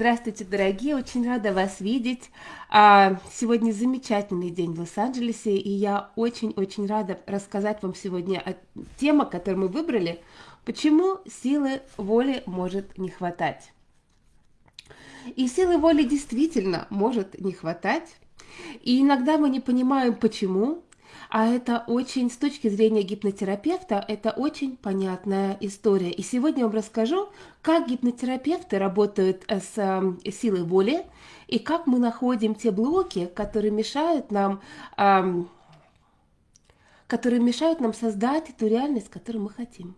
Здравствуйте, дорогие, очень рада вас видеть. А, сегодня замечательный день в Лос-Анджелесе, и я очень-очень рада рассказать вам сегодня о теме, которую мы выбрали, почему силы воли может не хватать. И силы воли действительно может не хватать, и иногда мы не понимаем, почему, а это очень, с точки зрения гипнотерапевта, это очень понятная история. И сегодня я вам расскажу, как гипнотерапевты работают э, с э, силой воли, и как мы находим те блоки, которые мешают нам, э, которые мешают нам создать эту реальность, которую мы хотим.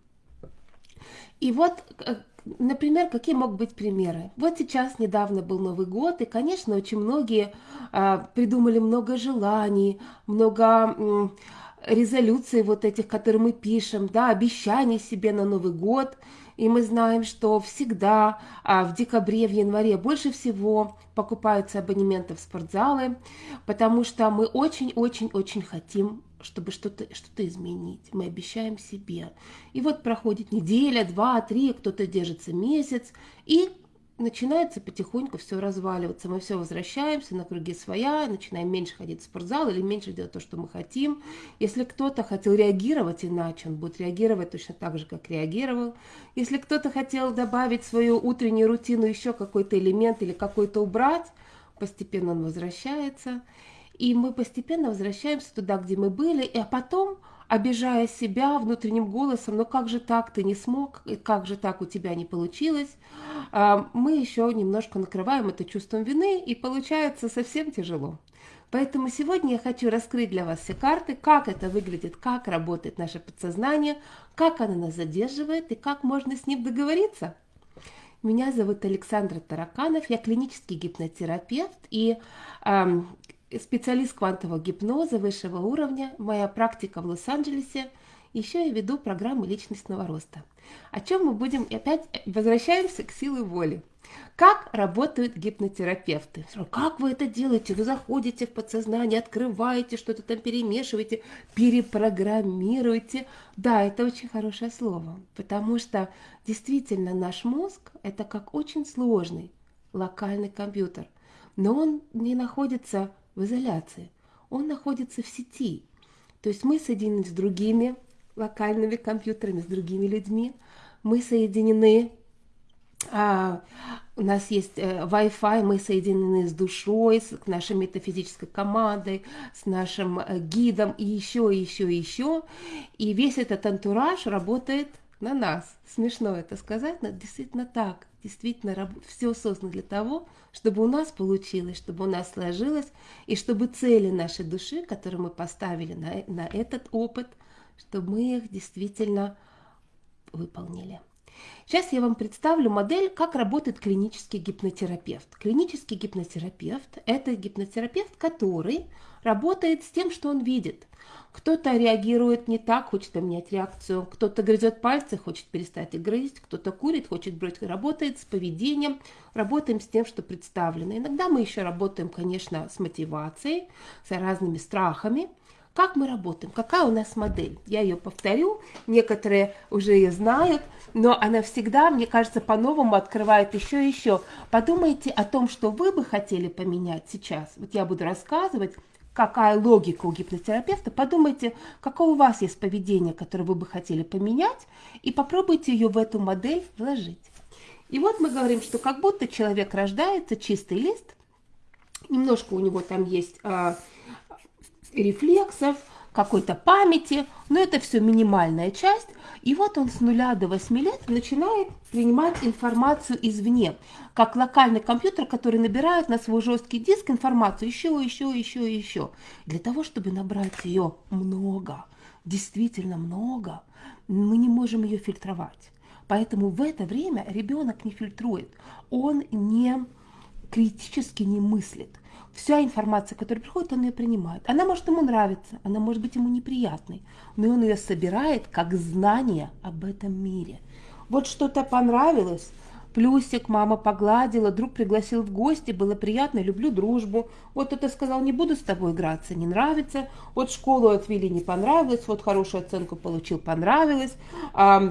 И вот э, Например, какие могут быть примеры? Вот сейчас недавно был Новый год, и, конечно, очень многие а, придумали много желаний, много м, резолюций вот этих, которые мы пишем, да, обещаний себе на Новый год. И мы знаем, что всегда а, в декабре, в январе больше всего покупаются абонементы в спортзалы, потому что мы очень-очень-очень хотим чтобы что-то что, -то, изменить. Мы обещаем себе. И вот проходит неделя, два, три, кто-то держится месяц, и начинается потихоньку все разваливаться. Мы все возвращаемся на круги своя, начинаем меньше ходить в спортзал или меньше делать то, что мы хотим. Если кто-то хотел реагировать иначе, он будет реагировать точно так же, как реагировал. Если кто-то хотел добавить в свою утреннюю рутину еще какой-то элемент или какой-то убрать, постепенно он возвращается. И мы постепенно возвращаемся туда, где мы были, а потом, обижая себя внутренним голосом, ну как же так, ты не смог, как же так у тебя не получилось, а, мы еще немножко накрываем это чувством вины, и получается совсем тяжело. Поэтому сегодня я хочу раскрыть для вас все карты, как это выглядит, как работает наше подсознание, как оно нас задерживает и как можно с ним договориться. Меня зовут Александра Тараканов, я клинический гипнотерапевт, и э, специалист квантового гипноза высшего уровня, моя практика в Лос-Анджелесе, еще я веду программы личностного роста. О чем мы будем, опять возвращаемся к силе воли. Как работают гипнотерапевты? Как вы это делаете? Вы заходите в подсознание, открываете, что-то там перемешиваете, перепрограммируете. Да, это очень хорошее слово, потому что действительно наш мозг – это как очень сложный локальный компьютер, но он не находится в изоляции. Он находится в сети. То есть мы соединены с другими локальными компьютерами, с другими людьми. Мы соединены, а, у нас есть э, Wi-Fi, мы соединены с душой, с нашей метафизической командой, с нашим э, гидом и еще, и еще, и еще. И весь этот антураж работает на нас. Смешно это сказать, но действительно так действительно все создано для того, чтобы у нас получилось, чтобы у нас сложилось, и чтобы цели нашей души, которые мы поставили на, на этот опыт, чтобы мы их действительно выполнили. Сейчас я вам представлю модель, как работает клинический гипнотерапевт. Клинический гипнотерапевт – это гипнотерапевт, который работает с тем, что он видит. Кто-то реагирует не так, хочет поменять реакцию, кто-то грызет пальцы, хочет перестать грызть, кто-то курит, хочет бросить, работает с поведением, работаем с тем, что представлено. Иногда мы еще работаем, конечно, с мотивацией, с разными страхами. Как мы работаем? Какая у нас модель? Я ее повторю, некоторые уже ее знают, но она всегда, мне кажется, по-новому открывает еще и еще. Подумайте о том, что вы бы хотели поменять сейчас. Вот я буду рассказывать, какая логика у гипнотерапевта, подумайте, какое у вас есть поведение, которое вы бы хотели поменять, и попробуйте ее в эту модель вложить. И вот мы говорим, что как будто человек рождается, чистый лист, немножко у него там есть а, рефлексов, какой-то памяти, но это все минимальная часть. И вот он с нуля до 8 лет начинает принимать информацию извне, как локальный компьютер, который набирает на свой жесткий диск информацию еще, еще, еще, еще. Для того, чтобы набрать ее много, действительно много, мы не можем ее фильтровать. Поэтому в это время ребенок не фильтрует, он не критически не мыслит вся информация, которая приходит, он ее принимает. Она может ему нравиться, она может быть ему неприятной, но он ее собирает как знание об этом мире. Вот что-то понравилось, плюсик, мама погладила, друг пригласил в гости, было приятно, люблю дружбу. Вот это сказал, не буду с тобой играться, не нравится. Вот школу отвели, не понравилось, вот хорошую оценку получил, понравилось. А,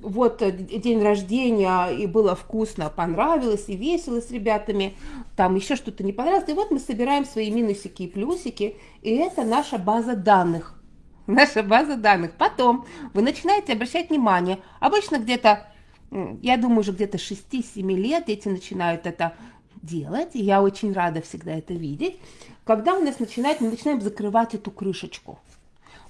вот день рождения, и было вкусно, понравилось, и весело с ребятами. Там еще что-то не понравилось. И вот мы собираем свои минусики и плюсики, и это наша база данных. Наша база данных. Потом вы начинаете обращать внимание, обычно где-то я думаю, уже где-то 6-7 лет дети начинают это делать, и я очень рада всегда это видеть, когда у нас начинает, мы начинаем закрывать эту крышечку.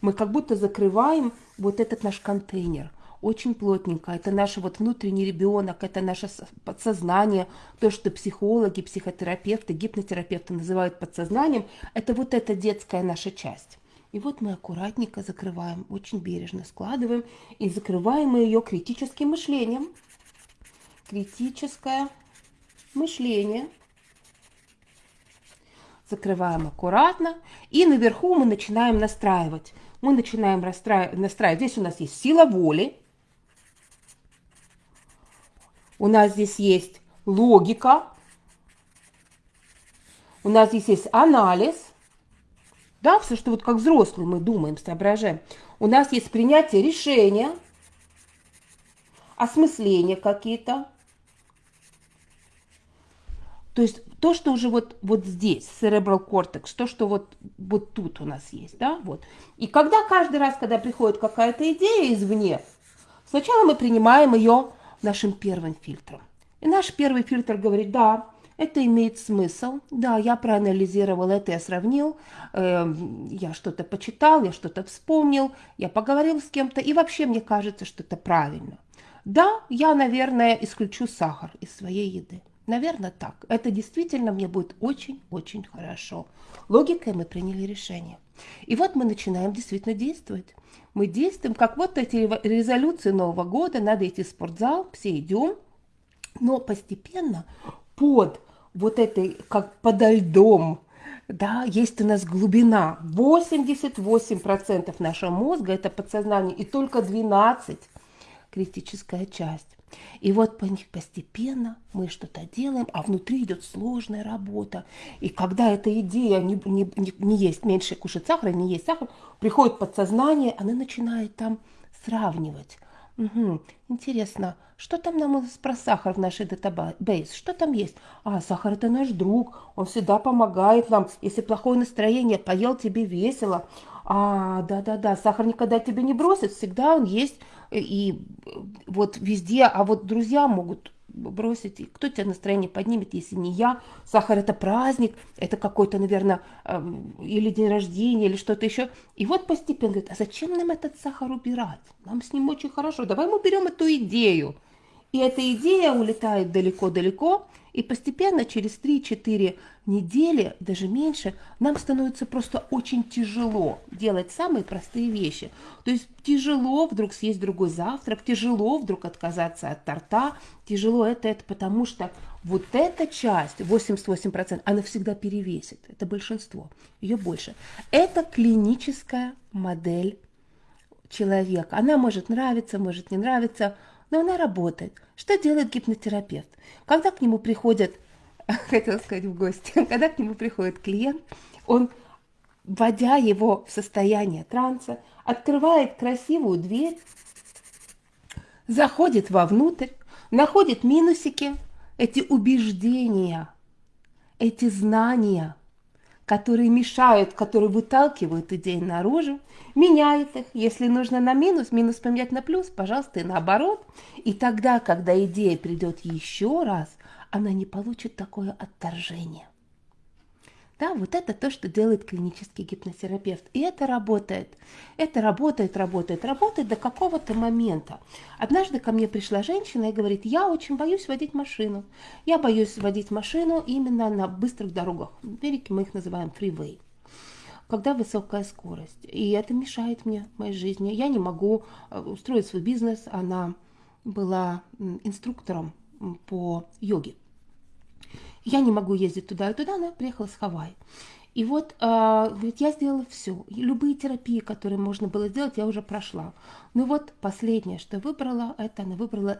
Мы как будто закрываем вот этот наш контейнер очень плотненько. Это наш вот внутренний ребенок, это наше подсознание, то, что психологи, психотерапевты, гипнотерапевты называют подсознанием, это вот эта детская наша часть. И вот мы аккуратненько закрываем, очень бережно складываем и закрываем мы ее критическим мышлением. Критическое мышление. Закрываем аккуратно. И наверху мы начинаем настраивать. Мы начинаем настраивать. Здесь у нас есть сила воли. У нас здесь есть логика. У нас здесь есть анализ – да, все, что вот как взрослые мы думаем, соображаем. У нас есть принятие решения, осмысления какие-то. То есть то, что уже вот, вот здесь, cerebral cortex, то, что вот, вот тут у нас есть, да, вот. И когда каждый раз, когда приходит какая-то идея извне, сначала мы принимаем ее нашим первым фильтром. И наш первый фильтр говорит, да, это имеет смысл. Да, я проанализировал это, я сравнил, э, я что-то почитал, я что-то вспомнил, я поговорил с кем-то, и вообще мне кажется, что это правильно. Да, я, наверное, исключу сахар из своей еды. Наверное, так. Это действительно мне будет очень-очень хорошо. Логикой мы приняли решение. И вот мы начинаем действительно действовать. Мы действуем, как вот эти резолюции Нового года, надо идти в спортзал, все идем, но постепенно под вот этой, как подо льдом, да, есть у нас глубина. 88% нашего мозга – это подсознание, и только 12% критическая часть. И вот по них постепенно мы что-то делаем, а внутри идет сложная работа. И когда эта идея не, не, не, не есть меньше кушать сахара, не есть сахар, приходит подсознание, она начинает там сравнивать. Угу. Интересно, что там нам про сахар в нашей датабейс? Что там есть? А, сахар это наш друг, он всегда помогает нам. Если плохое настроение, поел тебе весело. А, да-да-да, сахар никогда тебе не бросит, всегда он есть и вот везде. А вот друзья могут бросить, кто тебе настроение поднимет, если не я. Сахар это праздник, это какой-то, наверное, эм, или день рождения, или что-то еще. И вот постепенно говорит, а зачем нам этот сахар убирать? Нам с ним очень хорошо. Давай мы берем эту идею. И эта идея улетает далеко-далеко, и постепенно через 3-4 недели, даже меньше, нам становится просто очень тяжело делать самые простые вещи. То есть тяжело вдруг съесть другой завтрак, тяжело вдруг отказаться от торта, тяжело это, это потому что вот эта часть, 88%, она всегда перевесит, это большинство, ее больше. Это клиническая модель человека. Она может нравиться, может не нравиться, но она работает. Что делает гипнотерапевт? Когда к нему приходят, хотел сказать в гости, когда к нему приходит клиент, он, вводя его в состояние транса, открывает красивую дверь, заходит вовнутрь, находит минусики, эти убеждения, эти знания – которые мешают, которые выталкивают идеи наружу, меняет их. Если нужно на минус, минус поменять на плюс, пожалуйста, и наоборот. И тогда, когда идея придет еще раз, она не получит такое отторжение. Да, вот это то, что делает клинический гипнотерапевт. И это работает. Это работает, работает, работает до какого-то момента. Однажды ко мне пришла женщина и говорит, я очень боюсь водить машину. Я боюсь водить машину именно на быстрых дорогах. В Америке мы их называем freeway когда высокая скорость. И это мешает мне моей жизни. Я не могу э, устроить свой бизнес. Она была инструктором по йоге. Я не могу ездить туда и туда, она приехала с Хавайи. И вот, э, говорит, я сделала все. Любые терапии, которые можно было сделать, я уже прошла. Ну вот, последнее, что выбрала, это она выбрала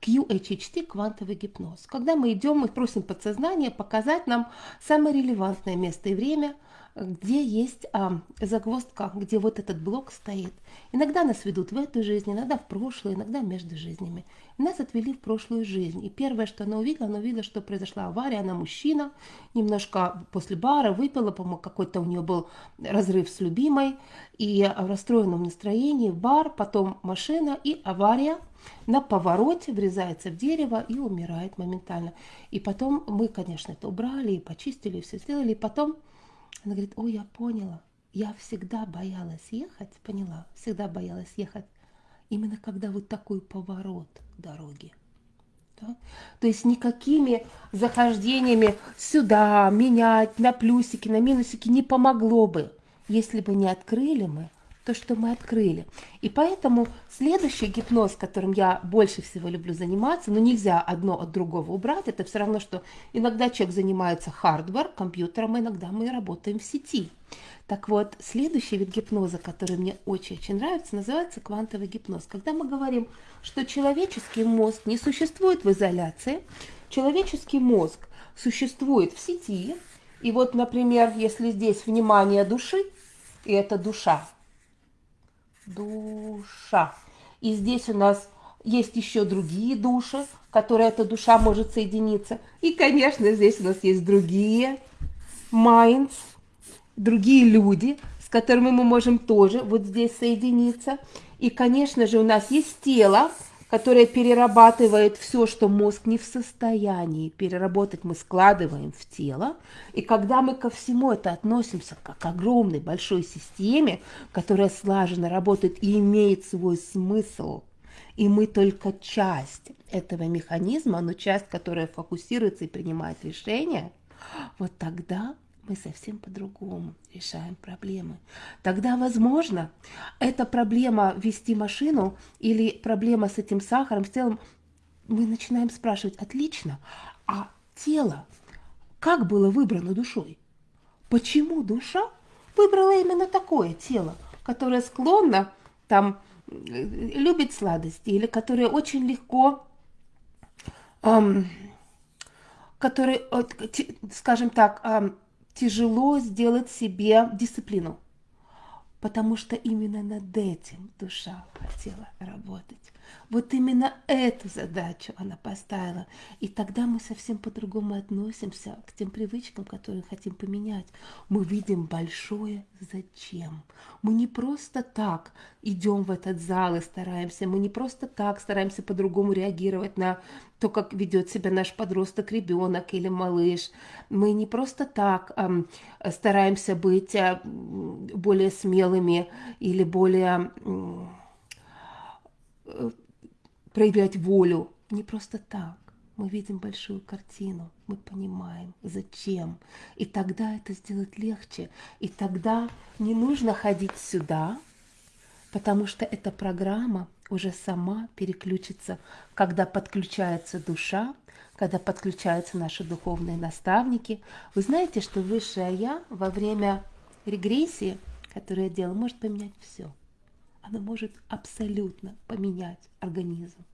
QHHT, квантовый гипноз. Когда мы идем, мы просим подсознание показать нам самое релевантное место и время – где есть а, загвоздка, где вот этот блок стоит. Иногда нас ведут в эту жизнь, иногда в прошлое, иногда между жизнями. Нас отвели в прошлую жизнь. И первое, что она увидела, она увидела, что произошла авария, она мужчина, немножко после бара выпила, по-моему, какой-то у нее был разрыв с любимой, и в расстроенном настроении бар, потом машина и авария на повороте врезается в дерево и умирает моментально. И потом мы, конечно, это убрали и почистили, и все сделали, и потом она говорит, ой, я поняла, я всегда боялась ехать, поняла, всегда боялась ехать, именно когда вот такой поворот дороги. Да? То есть никакими захождениями сюда, менять на плюсики, на минусики не помогло бы, если бы не открыли мы то, что мы открыли. И поэтому следующий гипноз, которым я больше всего люблю заниматься, но нельзя одно от другого убрать, это все равно, что иногда человек занимается хардвар, компьютером, а иногда мы работаем в сети. Так вот, следующий вид гипноза, который мне очень-очень нравится, называется квантовый гипноз. Когда мы говорим, что человеческий мозг не существует в изоляции, человеческий мозг существует в сети, и вот, например, если здесь внимание души, и это душа, душа. И здесь у нас есть еще другие души, которые эта душа может соединиться. И, конечно, здесь у нас есть другие minds, другие люди, с которыми мы можем тоже вот здесь соединиться. И, конечно же, у нас есть тело, которая перерабатывает все, что мозг не в состоянии переработать, мы складываем в тело. И когда мы ко всему это относимся как к огромной большой системе, которая слаженно работает и имеет свой смысл, и мы только часть этого механизма, но часть, которая фокусируется и принимает решения, вот тогда мы совсем по-другому решаем проблемы. Тогда, возможно, эта проблема вести машину или проблема с этим сахаром, с телом, мы начинаем спрашивать, отлично, а тело как было выбрано душой? Почему душа выбрала именно такое тело, которое склонно там любит сладости или которое очень легко эм, который, скажем так, тяжело сделать себе дисциплину, потому что именно над этим душа хотела работать. Вот именно эту задачу она поставила. И тогда мы совсем по-другому относимся к тем привычкам, которые хотим поменять. Мы видим большое зачем. Мы не просто так идем в этот зал и стараемся, мы не просто так стараемся по-другому реагировать на то, как ведет себя наш подросток, ребенок или малыш. Мы не просто так эм, стараемся быть э, более смелыми или более э, проявлять волю. Не просто так. Мы видим большую картину, мы понимаем, зачем. И тогда это сделать легче. И тогда не нужно ходить сюда, потому что эта программа уже сама переключится, когда подключается душа, когда подключаются наши духовные наставники. Вы знаете, что высшее Я во время регрессии, которую я делала, может поменять все она может абсолютно поменять организм.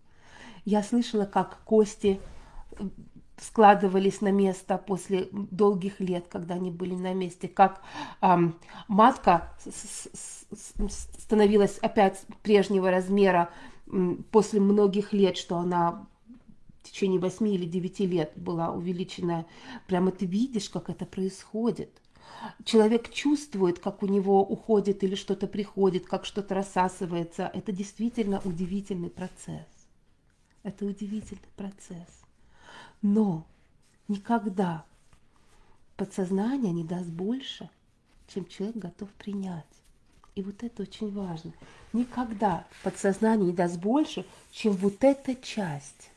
Я слышала, как кости э, складывались на место после долгих лет, когда они были на месте, как эм, матка становилась опять прежнего размера после многих лет, что она в течение 8 или 9 лет была увеличена. Прямо ты видишь, как это происходит человек чувствует, как у него уходит или что-то приходит, как что-то рассасывается. Это действительно удивительный процесс. Это удивительный процесс. Но никогда подсознание не даст больше, чем человек готов принять. И вот это очень важно. Никогда подсознание не даст больше, чем вот эта часть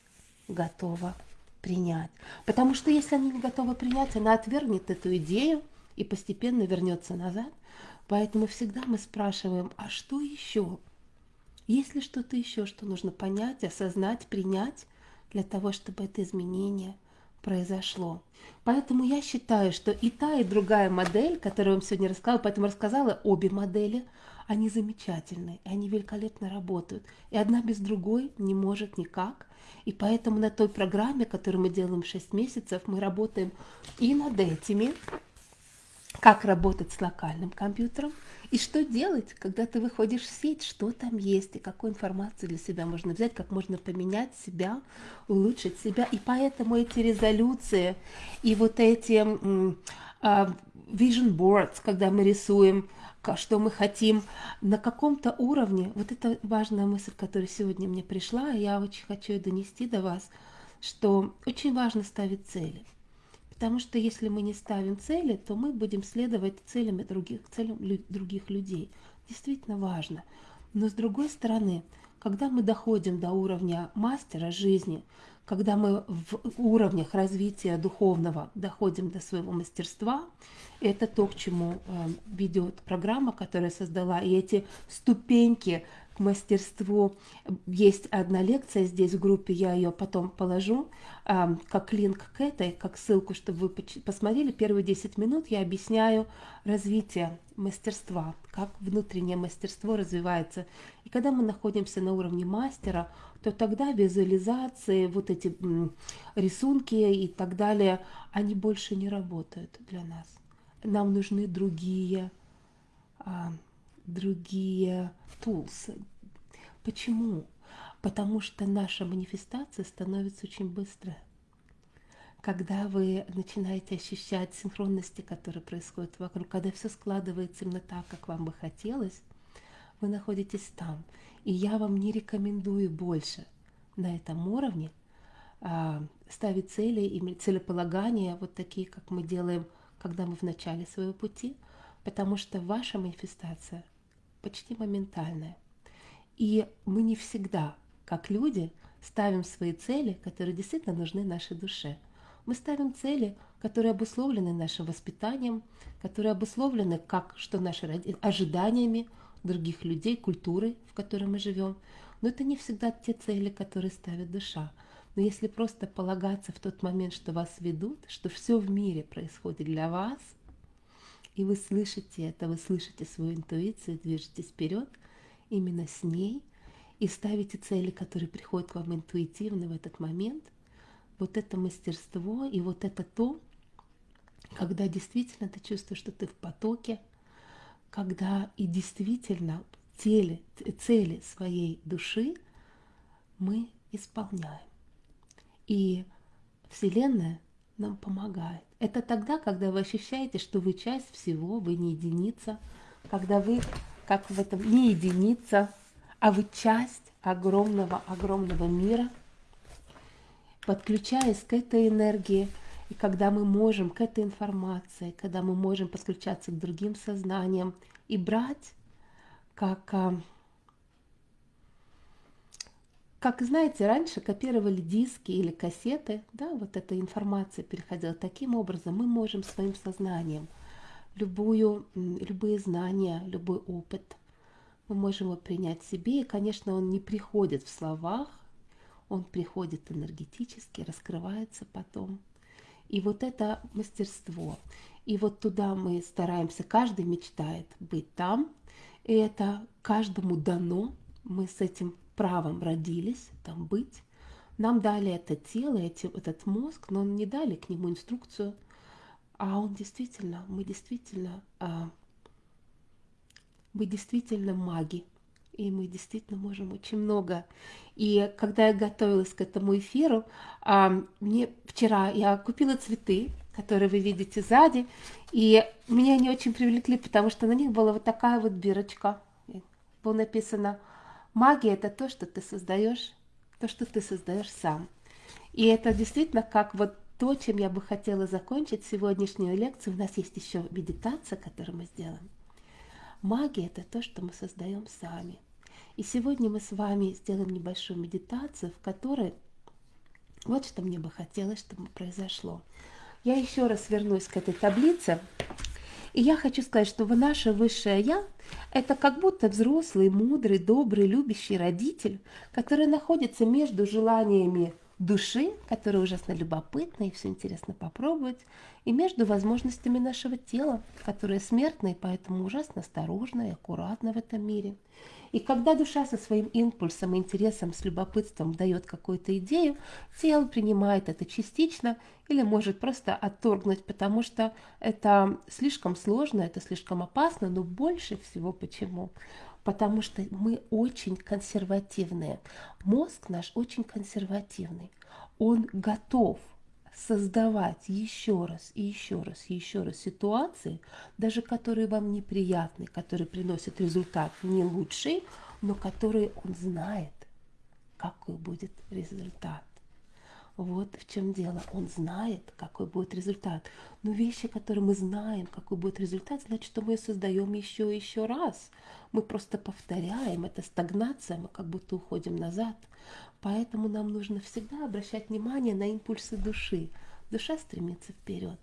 готова принять. Потому что если она не готова принять, она отвергнет эту идею, и постепенно вернется назад. Поэтому всегда мы спрашиваем, а что еще? Есть ли что-то еще, что нужно понять, осознать, принять для того, чтобы это изменение произошло. Поэтому я считаю, что и та, и другая модель, которую я вам сегодня рассказала, поэтому рассказала обе модели, они замечательные, они великолепно работают. И одна без другой не может никак. И поэтому на той программе, которую мы делаем 6 месяцев, мы работаем и над этими, как работать с локальным компьютером, и что делать, когда ты выходишь в сеть, что там есть, и какую информацию для себя можно взять, как можно поменять себя, улучшить себя. И поэтому эти резолюции и вот эти uh, vision boards, когда мы рисуем, что мы хотим на каком-то уровне, вот это важная мысль, которая сегодня мне пришла, и я очень хочу ее донести до вас, что очень важно ставить цели. Потому что если мы не ставим цели, то мы будем следовать целям других, целям других людей. Действительно важно. Но с другой стороны, когда мы доходим до уровня мастера жизни, когда мы в уровнях развития духовного доходим до своего мастерства, это то, к чему э, ведет программа, которая создала, и эти ступеньки мастерству. Есть одна лекция здесь в группе, я ее потом положу, э, как линк к этой, как ссылку, чтобы вы посмотрели. Первые 10 минут я объясняю развитие мастерства, как внутреннее мастерство развивается. И когда мы находимся на уровне мастера, то тогда визуализации, вот эти рисунки и так далее, они больше не работают для нас. Нам нужны другие а, другие тулсы. Почему? Потому что наша манифестация становится очень быстрой. Когда вы начинаете ощущать синхронности, которые происходят вокруг, когда все складывается именно так, как вам бы хотелось, вы находитесь там. И я вам не рекомендую больше на этом уровне а, ставить цели и целеполагания, вот такие, как мы делаем, когда мы в начале своего пути, потому что ваша манифестация почти моментальное. И мы не всегда, как люди, ставим свои цели, которые действительно нужны нашей душе. Мы ставим цели, которые обусловлены нашим воспитанием, которые обусловлены как что наши ожиданиями других людей, культуры, в которой мы живем. Но это не всегда те цели, которые ставит душа. Но если просто полагаться в тот момент, что вас ведут, что все в мире происходит для вас – и вы слышите это, вы слышите свою интуицию, движетесь вперед именно с ней и ставите цели, которые приходят к вам интуитивно в этот момент. Вот это мастерство и вот это то, когда действительно ты чувствуешь, что ты в потоке, когда и действительно цели, цели своей души мы исполняем. И Вселенная нам помогает. Это тогда, когда вы ощущаете, что вы часть всего, вы не единица, когда вы, как в этом, не единица, а вы часть огромного-огромного мира, подключаясь к этой энергии, и когда мы можем к этой информации, когда мы можем подключаться к другим сознаниям и брать как а, как знаете, раньше копировали диски или кассеты, да, вот эта информация переходила таким образом, мы можем своим сознанием любую, любые знания, любой опыт, мы можем его принять себе, и, конечно, он не приходит в словах, он приходит энергетически, раскрывается потом. И вот это мастерство. И вот туда мы стараемся, каждый мечтает быть там, и это каждому дано, мы с этим правом родились там быть. Нам дали это тело, эти, этот мозг, но не дали к нему инструкцию. А он действительно, мы действительно, а, мы действительно маги. И мы действительно можем очень много. И когда я готовилась к этому эфиру, а, мне вчера я купила цветы, которые вы видите сзади, и меня они очень привлекли, потому что на них была вот такая вот бирочка. Было написано Магия – это то, что ты создаешь, то, что ты создаешь сам. И это действительно как вот то, чем я бы хотела закончить сегодняшнюю лекцию. У нас есть еще медитация, которую мы сделаем. Магия – это то, что мы создаем сами. И сегодня мы с вами сделаем небольшую медитацию, в которой вот что мне бы хотелось, чтобы произошло. Я еще раз вернусь к этой таблице. И я хочу сказать, что вы наше высшее Я – это как будто взрослый, мудрый, добрый, любящий родитель, который находится между желаниями души, которая ужасно любопытна и все интересно попробовать, и между возможностями нашего тела, которое смертно и поэтому ужасно осторожно и аккуратно в этом мире. И когда душа со своим импульсом, интересом, с любопытством дает какую-то идею, тело принимает это частично или может просто отторгнуть, потому что это слишком сложно, это слишком опасно, но больше всего почему? Потому что мы очень консервативные. Мозг наш очень консервативный. Он готов создавать еще раз и еще раз и еще раз ситуации, даже которые вам неприятны, которые приносят результат не лучший, но которые он знает, какой будет результат. Вот в чем дело. Он знает, какой будет результат. Но вещи, которые мы знаем, какой будет результат, значит, что мы создаем еще и еще раз. Мы просто повторяем. Это стагнация, мы как будто уходим назад. Поэтому нам нужно всегда обращать внимание на импульсы души. Душа стремится вперед.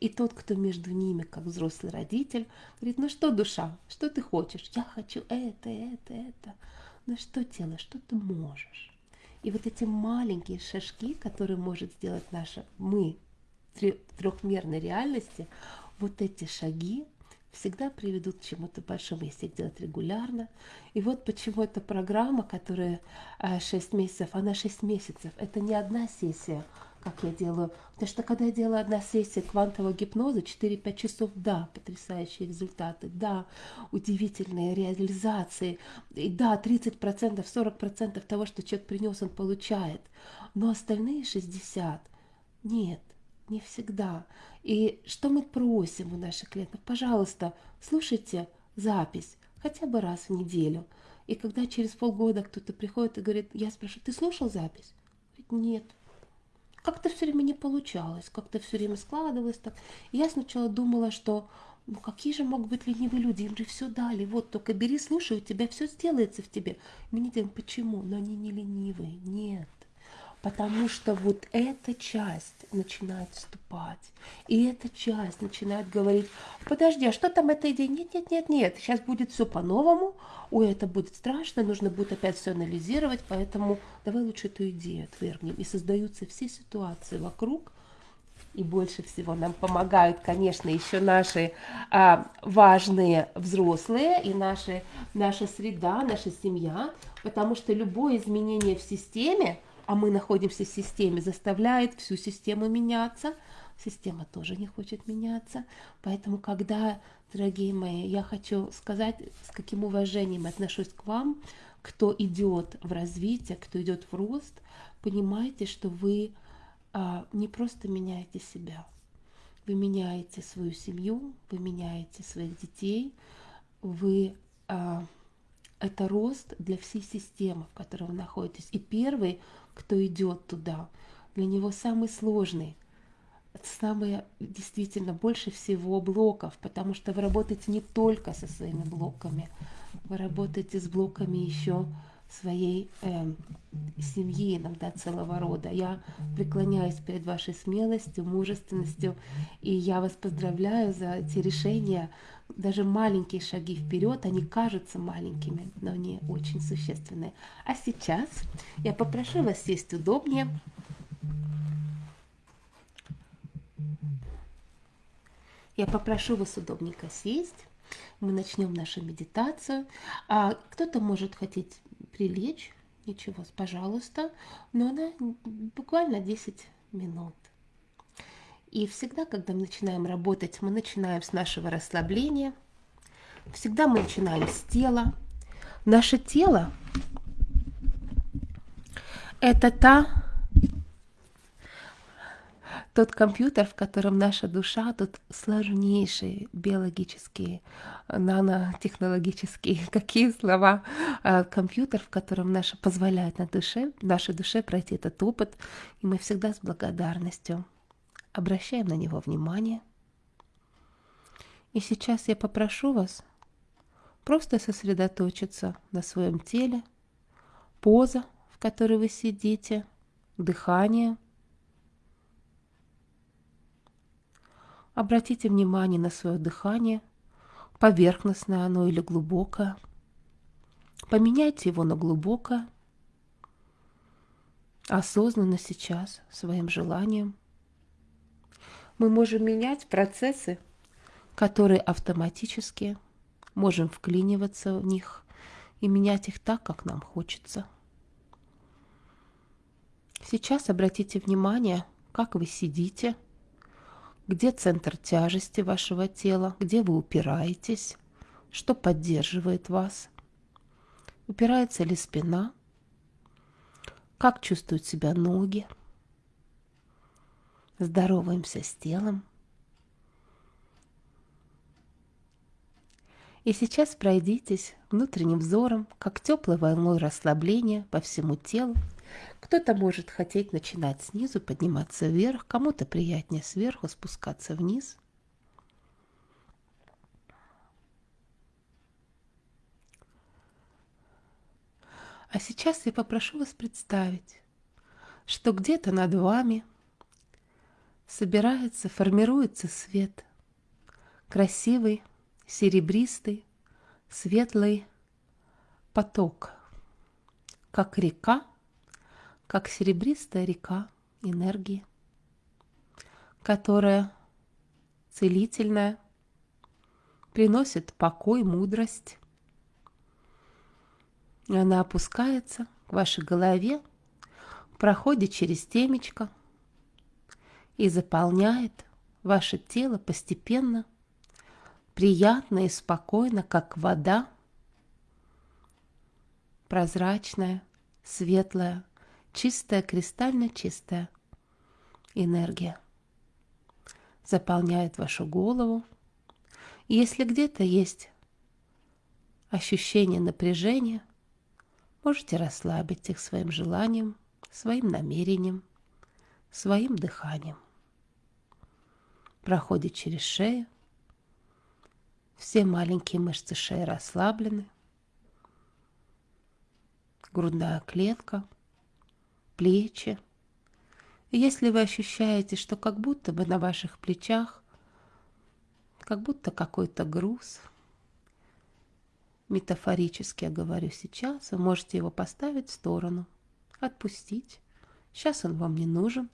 И тот, кто между ними, как взрослый родитель, говорит, ну что, душа, что ты хочешь? Я хочу это, это, это. Ну что, тело, что ты можешь? И вот эти маленькие шажки, которые может сделать наша мы в трехмерной реальности, вот эти шаги всегда приведут к чему-то большому, если их делать регулярно. И вот почему эта программа, которая 6 а, месяцев, она 6 месяцев. Это не одна сессия, как я делаю. Потому что когда я делаю одна сессия квантового гипноза, 4-5 часов, да, потрясающие результаты, да, удивительные реализации, и да, 30%, 40% того, что человек принес, он получает. Но остальные 60% нет, не всегда. И что мы просим у наших клиентов? Пожалуйста, слушайте запись хотя бы раз в неделю. И когда через полгода кто-то приходит и говорит, я спрашиваю, ты слушал запись? Говорит, нет как-то все время не получалось, как-то все время складывалось так. Я сначала думала, что ну какие же могут быть ленивые люди, им же все дали, вот только бери, слушай, у тебя все сделается в тебе. Мы не почему? Но они не ленивые, нет потому что вот эта часть начинает вступать, и эта часть начинает говорить, подожди, а что там эта идея? Нет, нет, нет, нет, сейчас будет все по-новому, ой, это будет страшно, нужно будет опять все анализировать, поэтому давай лучше эту идею отвергнем. И создаются все ситуации вокруг, и больше всего нам помогают, конечно, еще наши а, важные взрослые и наши, наша среда, наша семья, потому что любое изменение в системе, а мы находимся в системе, заставляет всю систему меняться. Система тоже не хочет меняться. Поэтому, когда, дорогие мои, я хочу сказать, с каким уважением отношусь к вам, кто идет в развитие, кто идет в рост, понимайте, что вы а, не просто меняете себя, вы меняете свою семью, вы меняете своих детей, вы а, это рост для всей системы, в которой вы находитесь. И первый кто идет туда. Для него самый сложный, самое действительно больше всего блоков, потому что вы работаете не только со своими блоками, вы работаете с блоками еще своей э, семьи, иногда целого рода. Я преклоняюсь перед вашей смелостью, мужественностью, и я вас поздравляю за эти решения. Даже маленькие шаги вперед, они кажутся маленькими, но они очень существенные. А сейчас я попрошу вас сесть удобнее. Я попрошу вас удобненько сесть. Мы начнем нашу медитацию. А кто-то может хотеть прилечь, ничего, пожалуйста, но она буквально 10 минут. И всегда, когда мы начинаем работать, мы начинаем с нашего расслабления. Всегда мы начинаем с тела. Наше тело – это та тот компьютер, в котором наша душа, тут сложнейшие биологические, нанотехнологические, какие слова, а, компьютер, в котором наша позволяет на душе, нашей душе пройти этот опыт, и мы всегда с благодарностью обращаем на него внимание. И сейчас я попрошу вас просто сосредоточиться на своем теле, поза, в которой вы сидите, дыхание – Обратите внимание на свое дыхание, поверхностное оно или глубокое. Поменяйте его на глубокое. осознанно сейчас своим желанием. Мы можем менять процессы, которые автоматически, можем вклиниваться в них и менять их так, как нам хочется. Сейчас обратите внимание, как вы сидите, где центр тяжести вашего тела, где вы упираетесь, что поддерживает вас. Упирается ли спина, как чувствуют себя ноги. Здороваемся с телом. И сейчас пройдитесь внутренним взором, как теплой волной расслабления по всему телу. Кто-то может хотеть начинать снизу, подниматься вверх, кому-то приятнее сверху спускаться вниз. А сейчас я попрошу вас представить, что где-то над вами собирается, формируется свет, красивый, серебристый, светлый поток, как река, как серебристая река энергии, которая целительная, приносит покой, мудрость. Она опускается к вашей голове, проходит через темечко и заполняет ваше тело постепенно – приятно и спокойно, как вода, прозрачная, светлая, чистая, кристально чистая энергия заполняет вашу голову. Если где-то есть ощущение напряжения, можете расслабить их своим желанием, своим намерением, своим дыханием. Проходит через шею, все маленькие мышцы шеи расслаблены. Грудная клетка, плечи. Если вы ощущаете, что как будто бы на ваших плечах, как будто какой-то груз, метафорически я говорю сейчас, вы можете его поставить в сторону, отпустить. Сейчас он вам не нужен.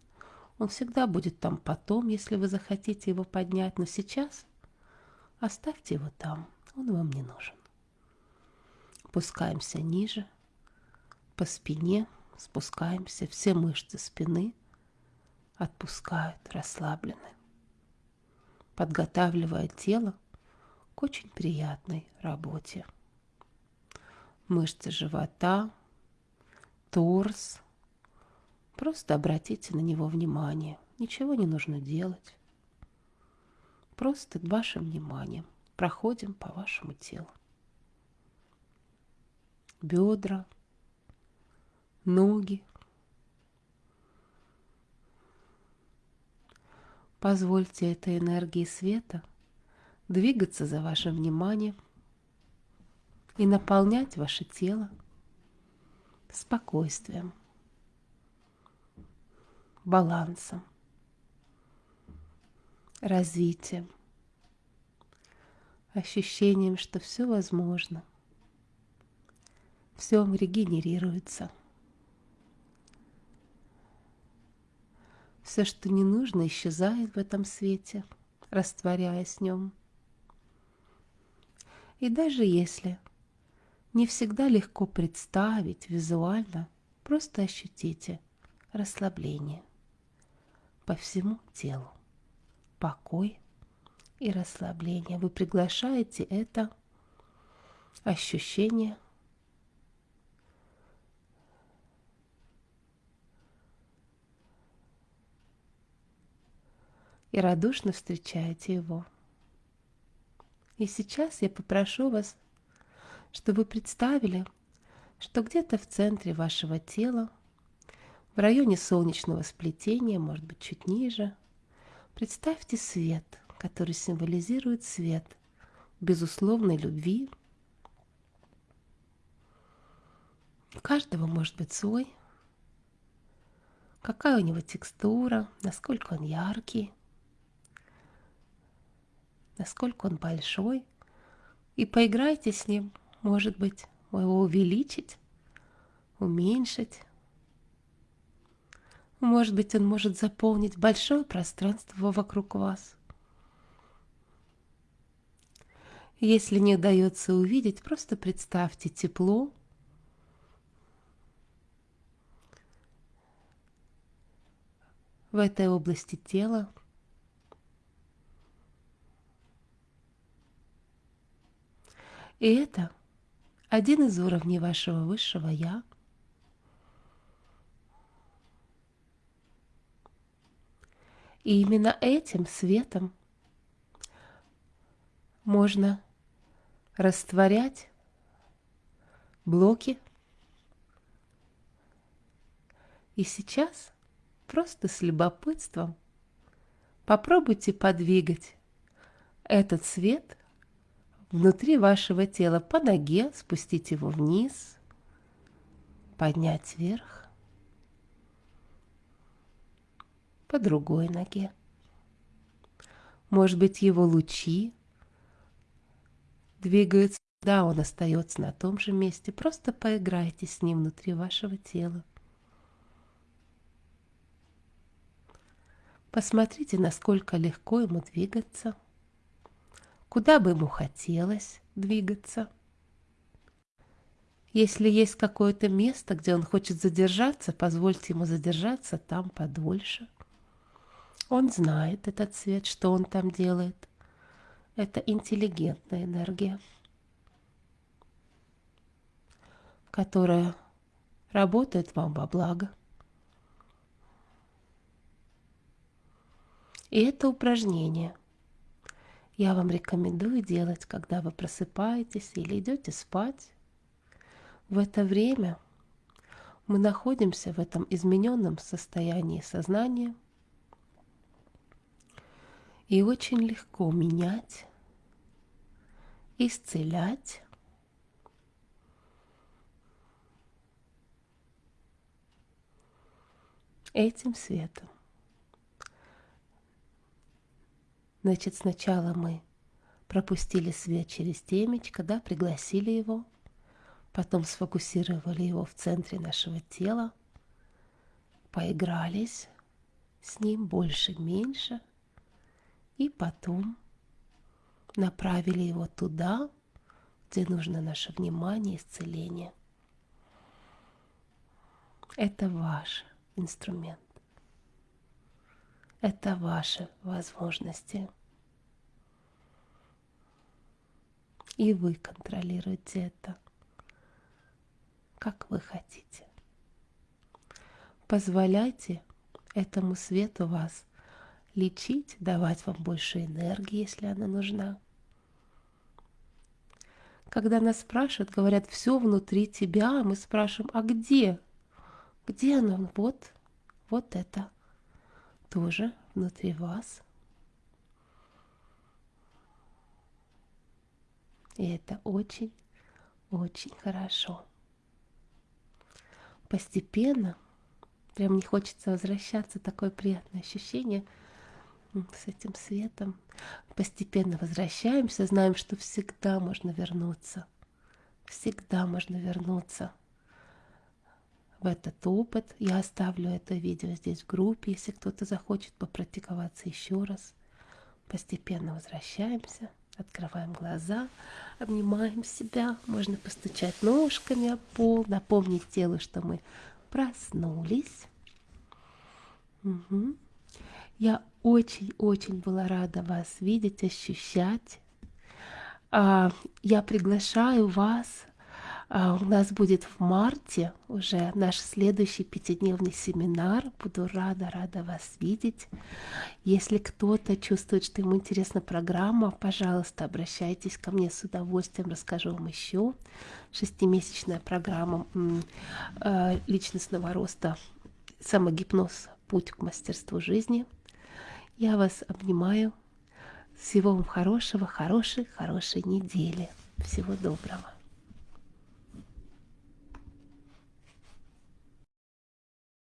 Он всегда будет там потом, если вы захотите его поднять. Но сейчас Оставьте его там, он вам не нужен. Опускаемся ниже, по спине спускаемся, все мышцы спины отпускают, расслаблены, подготавливая тело к очень приятной работе. Мышцы живота, торс. Просто обратите на него внимание. Ничего не нужно делать. Просто вашим вниманием проходим по вашему телу. Бедра, ноги. Позвольте этой энергии света двигаться за вашим вниманием и наполнять ваше тело спокойствием, балансом развитием, ощущением, что все возможно, все регенерируется. Все, что не нужно, исчезает в этом свете, растворяясь в нем. И даже если не всегда легко представить визуально, просто ощутите расслабление по всему телу покой и расслабление. Вы приглашаете это ощущение и радушно встречаете его. И сейчас я попрошу вас, чтобы вы представили, что где-то в центре вашего тела, в районе солнечного сплетения, может быть, чуть ниже, Представьте свет, который символизирует свет безусловной любви. У каждого может быть свой. Какая у него текстура, насколько он яркий, насколько он большой. И поиграйте с ним, может быть, его увеличить, уменьшить, Может быть, он может заполнить большое пространство вокруг вас. Если не удается увидеть, просто представьте тепло, в этой области тела. И это один из уровней вашего высшего Я. И именно этим светом можно растворять блоки. И сейчас просто с любопытством попробуйте подвигать этот свет внутри вашего тела по ноге, спустить его вниз, поднять вверх, по другой ноге. Может быть, его лучи двигаются, да, он остается на том же месте. Просто поиграйте с ним внутри вашего тела. Посмотрите, насколько легко ему двигаться, куда бы ему хотелось двигаться. Если есть какое-то место, где он хочет задержаться, позвольте ему задержаться там подольше. Он знает этот цвет, что он там делает. Это интеллигентная энергия, которая работает вам во благо. И это упражнение я вам рекомендую делать, когда вы просыпаетесь или идете спать. В это время мы находимся в этом измененном состоянии сознания, и очень легко менять, исцелять этим светом. Значит, сначала мы пропустили свет через темечко, да, пригласили его, потом сфокусировали его в центре нашего тела, поигрались с ним больше-меньше, и потом направили его туда, где нужно наше внимание, исцеление. Это ваш инструмент. Это ваши возможности. И вы контролируете это, как вы хотите. Позволяйте этому свету вас лечить, давать вам больше энергии, если она нужна. Когда нас спрашивают, говорят, все внутри тебя, мы спрашиваем, а где? Где оно? Вот, вот это тоже внутри вас. И это очень-очень хорошо. Постепенно, прям не хочется возвращаться, такое приятное ощущение с этим светом. Постепенно возвращаемся, знаем, что всегда можно вернуться. Всегда можно вернуться в этот опыт. Я оставлю это видео здесь в группе, если кто-то захочет попрактиковаться еще раз. Постепенно возвращаемся, открываем глаза, обнимаем себя, можно постучать ножками о пол, напомнить телу, что мы проснулись. Угу. Я очень-очень была рада вас видеть, ощущать. А, я приглашаю вас у нас будет в марте уже наш следующий пятидневный семинар. Буду рада, рада вас видеть. Если кто-то чувствует, что ему интересна программа, пожалуйста, обращайтесь ко мне с удовольствием, расскажу вам еще. Шестимесячная программа а, личностного роста, самогипноз, путь к мастерству жизни. Я вас обнимаю. Всего вам хорошего, хорошей, хорошей недели. Всего доброго.